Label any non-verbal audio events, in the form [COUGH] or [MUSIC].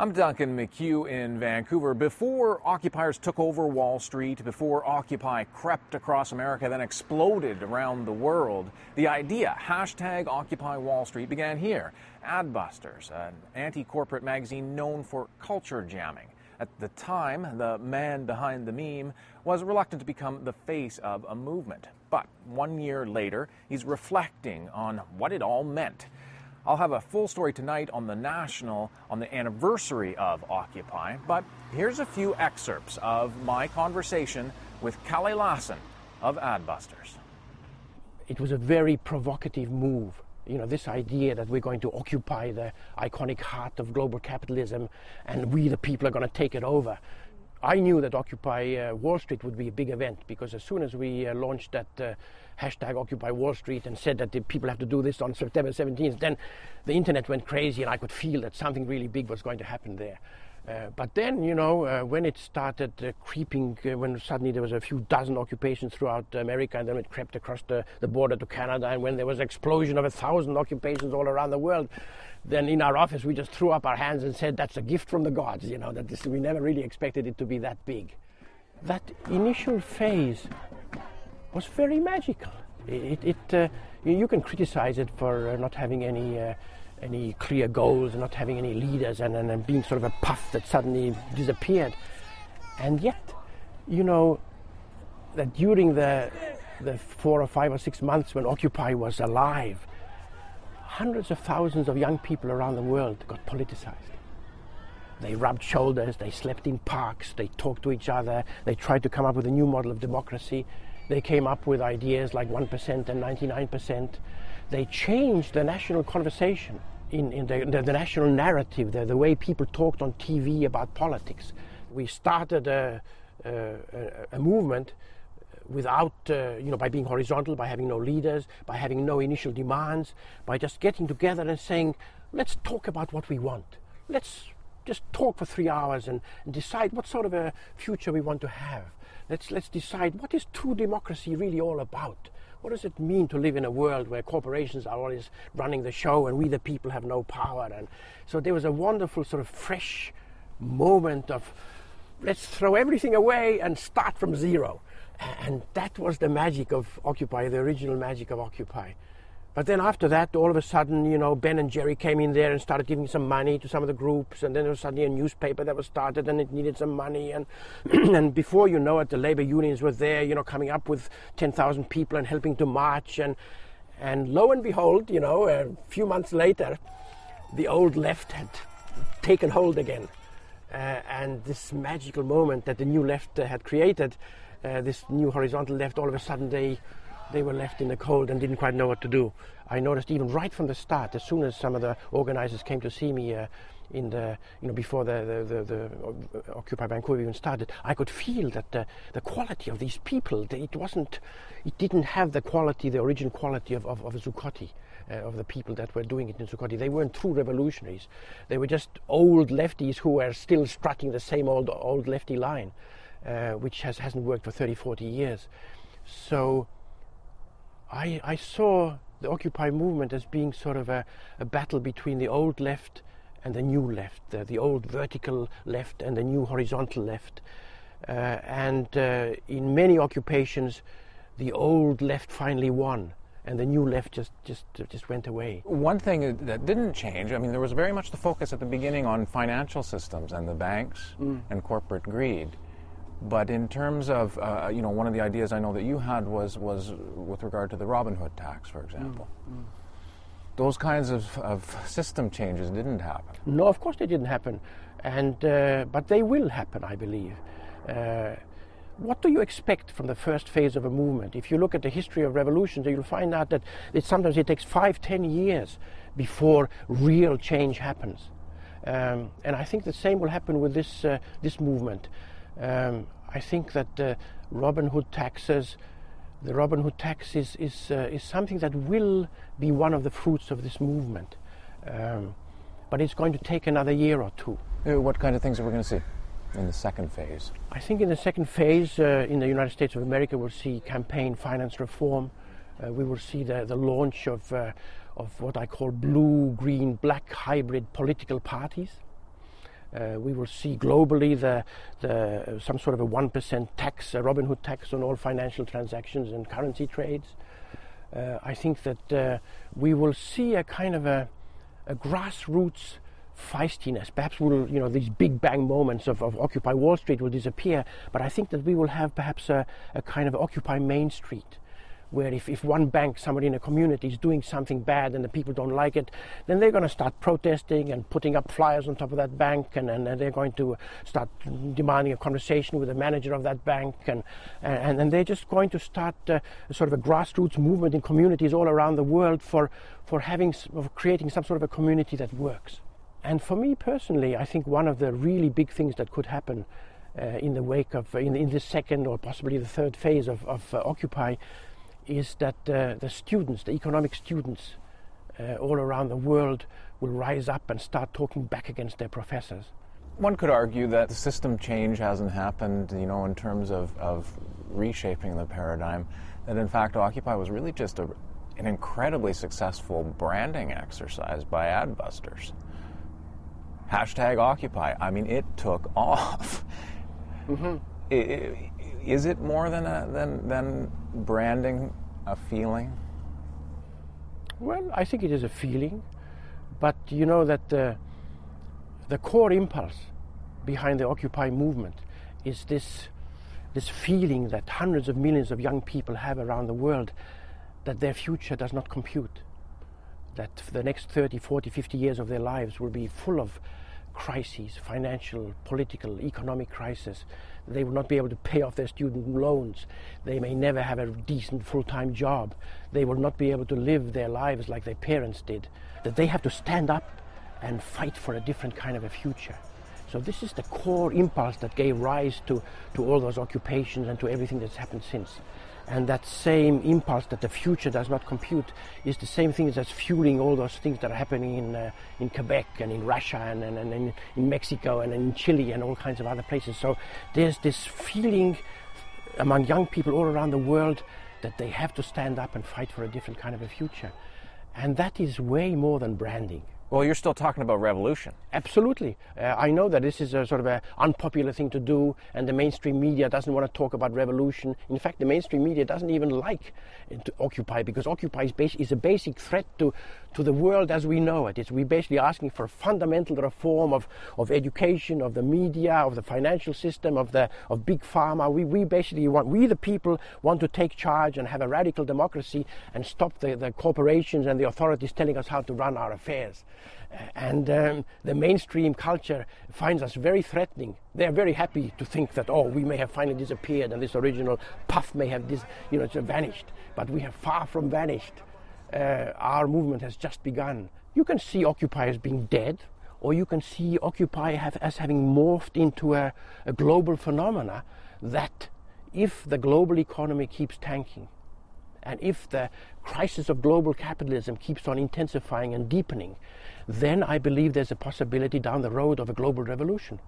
I'm Duncan McHugh in Vancouver. Before occupiers took over Wall Street, before Occupy crept across America, then exploded around the world, the idea, hashtag Occupy Wall Street, began here. Adbusters, an anti corporate magazine known for culture jamming. At the time, the man behind the meme was reluctant to become the face of a movement. But one year later, he's reflecting on what it all meant. I'll have a full story tonight on the National on the anniversary of Occupy, but here's a few excerpts of my conversation with Kalle Lasn of Adbusters. It was a very provocative move. You know, this idea that we're going to occupy the iconic heart of global capitalism and we, the people, are going to take it over. I knew that Occupy uh, Wall Street would be a big event because as soon as we uh, launched that uh, hashtag Occupy Wall Street and said that the people have to do this on September 17th, then the internet went crazy and I could feel that something really big was going to happen there. Uh, but then, you know, uh, when it started uh, creeping, uh, when suddenly there was a few dozen occupations throughout America, and then it crept across the, the border to Canada, and when there was an explosion of a thousand occupations all around the world, then in our office we just threw up our hands and said, that's a gift from the gods, you know, that this, we never really expected it to be that big. That initial phase was very magical. It, it uh, you can criticize it for not having any any clear goals not having any leaders and, and, and, being sort of a puff that suddenly disappeared. And yet, you know, that during the the four or five or six months when Occupy was alive, hundreds of thousands of young people around the world got politicized. They rubbed shoulders, they slept in parks, they talked to each other, they tried to come up with a new model of democracy. They came up with ideas like 1% and 99%. They changed the national conversation in, in the, the, the, national narrative, the, the way people talked on TV about politics. We started a, a, a movement without, uh, you know, by being horizontal, by having no leaders, by having no initial demands, by just getting together and saying, let's talk about what we want. Let's just talk for three hours and, and decide what sort of a future we want to have. Let's, let's decide what is true democracy really all about. What does it mean to live in a world where corporations are always running the show and we the people have no power? And so there was a wonderful sort of fresh moment of let's throw everything away and start from zero. And that was the magic of Occupy, the original magic of Occupy. But then after that, all of a sudden, you know, Ben and Jerry came in there and started giving some money to some of the groups, and then there was suddenly a newspaper that was started, and it needed some money, and [CLEARS THROAT] and before you know it, the labor unions were there, you know, coming up with 10,000 people and helping to march, and and lo and behold, you know, a few months later, the old left had taken hold again, uh, and this magical moment that the new left uh, had created, uh, this new horizontal left, all of a sudden they they were left in the cold and didn't quite know what to do. I noticed even right from the start, as soon as some of the organizers came to see me uh, in the, you know, before the, the, the, the, Occupy Vancouver even started, I could feel that the, the quality of these people, it wasn't, it didn't have the quality, the original quality of, of, of Zuccotti. Uh, of the people that were doing it in Zuccotti. They weren't true revolutionaries. They were just old lefties who were still strutting the same old old lefty line, uh, which has, hasn't worked for 30, 40 years. So I, I saw the Occupy movement as being sort of a, a battle between the old left and the new left, the, the old vertical left and the new horizontal left. Uh, and uh, in many occupations, the old left finally won and the new left just just just went away. One thing that didn't change, I mean, there was very much the focus at the beginning on financial systems and the banks mm. and corporate greed. But in terms of, uh, you know, one of the ideas I know that you had was, was with regard to the Robin Hood tax, for example. Mm, mm. Those kinds of, of system changes didn't happen. No, of course they didn't happen. And, uh, but they will happen, I believe. Uh, what do you expect from the first phase of a movement? If you look at the history of revolutions, you'll find out that it, sometimes it takes five, ten years before real change happens. Um, and I think the same will happen with this, uh, this movement. Um, I think that the Robin Hood taxes, the Robin Hood tax is, is, uh, is something that will be one of the fruits of this movement. Um, but it's going to take another year or two. Uh, what kind of things are we going to see in the second phase? I think in the second phase, uh, in the United States of America, we'll see campaign finance reform. Uh, we will see the, the launch of, uh, of what I call blue, green, black hybrid political parties. Uh, we will see globally the, the, uh, some sort of a 1% tax, a Robin Hood tax on all financial transactions and currency trades. Uh, I think that uh, we will see a kind of a, a grassroots feistiness. Perhaps will you know these big bang moments of, of, Occupy Wall Street will disappear, but I think that we will have perhaps a, a kind of Occupy Main Street where if, if one bank, somebody in a community is doing something bad and the people don't like it, then they're going to start protesting and putting up flyers on top of that bank and, and, they're going to start demanding a conversation with the manager of that bank and, and, and they're just going to start uh, sort of a grassroots movement in communities all around the world for, for having, for creating some sort of a community that works. And for me personally, I think one of the really big things that could happen uh, in the wake of, in, in the second or possibly the third phase of, of uh, Occupy is that uh, the students, the economic students uh, all around the world, will rise up and start talking back against their professors. One could argue that the system change hasn't happened, you know, in terms of, of reshaping the paradigm, that in fact Occupy was really just a, an incredibly successful branding exercise by adbusters. Hashtag Occupy, I mean, it took [LAUGHS] off. Mm-hmm. It, it, is it more than, a, than, than branding a feeling? Well, I think it is a feeling, but you know that the, the core impulse behind the Occupy movement is this, this feeling that hundreds of millions of young people have around the world that their future does not compute, that the next 30, 40, 50 years of their lives will be full of crises, financial, political, economic crisis. They will not be able to pay off their student loans. They may never have a decent full-time job. They will not be able to live their lives like their parents did. That they have to stand up and fight for a different kind of a future. So this is the core impulse that gave rise to, to all those occupations and to everything that's happened since. And that same impulse that the future does not compute is the same thing that's fueling all those things that are happening in, uh, in Quebec and in Russia and, and, and in, in Mexico and in Chile and all kinds of other places. So there's this feeling among young people all around the world that they have to stand up and fight for a different kind of a future. And that is way more than branding. Well, you're still talking about revolution. Absolutely. Uh, I know that this is a sort of an unpopular thing to do, and the mainstream media doesn't want to talk about revolution. In fact, the mainstream media doesn't even like to Occupy because Occupy is, bas- is a basic threat to, to the world as we know it. It's, we're basically asking for a fundamental reform of, of education, of the media, of the financial system, of, the, of big pharma. We, we basically want, we the people want to take charge and have a radical democracy and stop the, the corporations and the authorities telling us how to run our affairs. And um, the mainstream culture finds us very threatening. They're very happy to think that, oh, we may have finally disappeared and this original puff may have dis- you know, vanished. But we have far from vanished. Uh, our movement has just begun. You can see Occupy as being dead, or you can see Occupy have, as having morphed into a, a global phenomena that, if the global economy keeps tanking, and if the crisis of global capitalism keeps on intensifying and deepening, then I believe there's a possibility down the road of a global revolution.